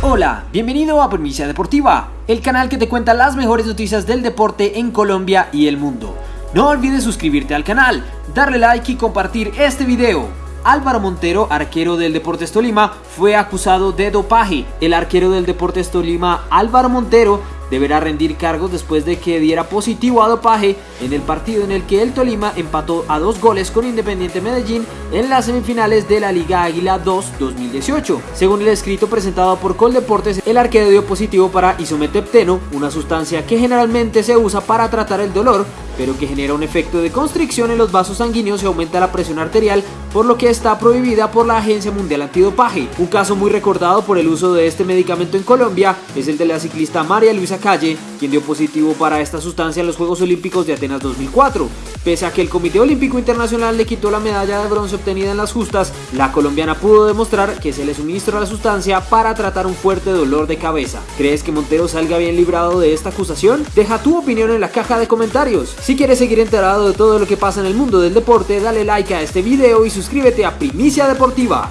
Hola, bienvenido a Primicia Deportiva, el canal que te cuenta las mejores noticias del deporte en Colombia y el mundo. No olvides suscribirte al canal, darle like y compartir este video. Álvaro Montero, arquero del Deportes Tolima, fue acusado de dopaje. El arquero del Deportes Tolima, Álvaro Montero, deberá rendir cargos después de que diera positivo a dopaje en el partido en el que el Tolima empató a dos goles con Independiente Medellín en las semifinales de la Liga Águila 2 2018. Según el escrito presentado por Coldeportes, el arquero dio positivo para isometepteno, una sustancia que generalmente se usa para tratar el dolor, pero que genera un efecto de constricción en los vasos sanguíneos y aumenta la presión arterial, por lo que está prohibida por la Agencia Mundial Antidopaje. Un caso muy recordado por el uso de este medicamento en Colombia es el de la ciclista María Luisa Calle, quien dio positivo para esta sustancia en los Juegos Olímpicos de Atenas 2004. Pese a que el Comité Olímpico Internacional le quitó la medalla de bronce obtenida en las justas, la colombiana pudo demostrar que se le suministró la sustancia para tratar un fuerte dolor de cabeza. ¿Crees que Montero salga bien librado de esta acusación? Deja tu opinión en la caja de comentarios. Si quieres seguir enterado de todo lo que pasa en el mundo del deporte, dale like a este video y suscríbete a Primicia Deportiva.